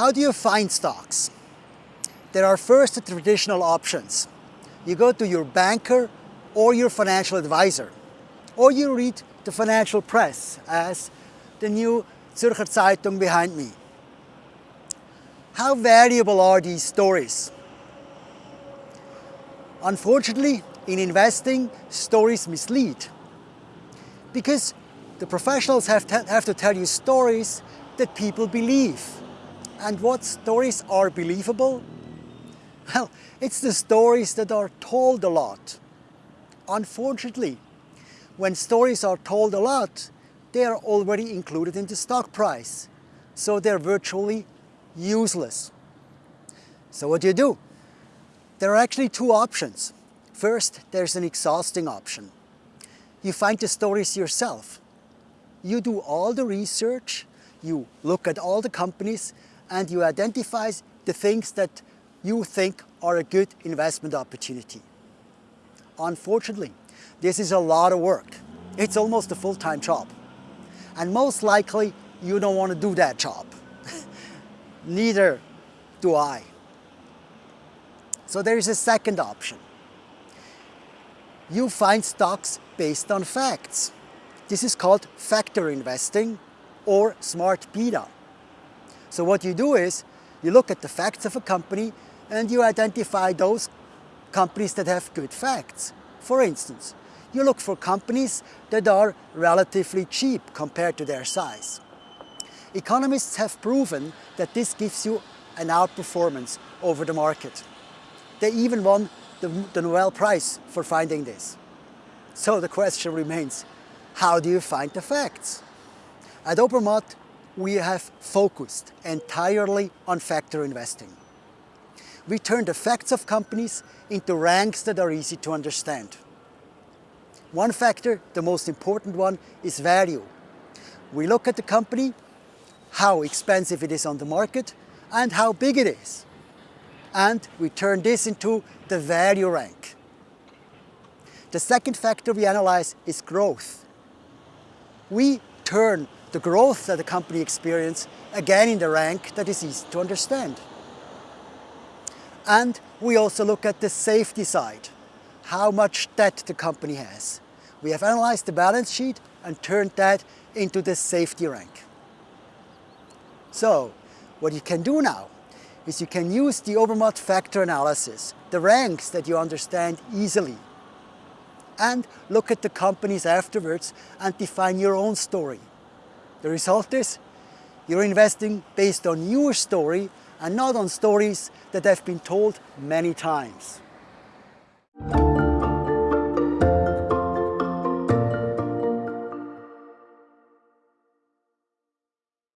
How do you find stocks? There are first the traditional options. You go to your banker or your financial advisor, or you read the financial press as the new Zürcher Zeitung behind me. How valuable are these stories? Unfortunately, in investing, stories mislead because the professionals have have to tell you stories that people believe. And what stories are believable? Well, it's the stories that are told a lot. Unfortunately, when stories are told a lot, they are already included in the stock price. So they're virtually useless. So what do you do? There are actually two options. First, there's an exhausting option. You find the stories yourself. You do all the research, you look at all the companies, and you identify the things that you think are a good investment opportunity. Unfortunately, this is a lot of work. It's almost a full-time job. And most likely, you don't want to do that job. Neither do I. So there is a second option. You find stocks based on facts. This is called factor investing or smart beta. So what you do is you look at the facts of a company and you identify those companies that have good facts. For instance, you look for companies that are relatively cheap compared to their size. Economists have proven that this gives you an outperformance over the market. They even won the, the Nobel Prize for finding this. So the question remains, how do you find the facts? At Obermatt, we have focused entirely on factor investing. We turn the facts of companies into ranks that are easy to understand. One factor, the most important one, is value. We look at the company, how expensive it is on the market, and how big it is. And we turn this into the value rank. The second factor we analyze is growth. We turn the growth that the company experiences again in the rank that is easy to understand. And we also look at the safety side, how much debt the company has. We have analyzed the balance sheet and turned that into the safety rank. So, what you can do now is you can use the Obermatt factor analysis, the ranks that you understand easily, and look at the companies afterwards and define your own story. The result is you're investing based on your story and not on stories that have been told many times.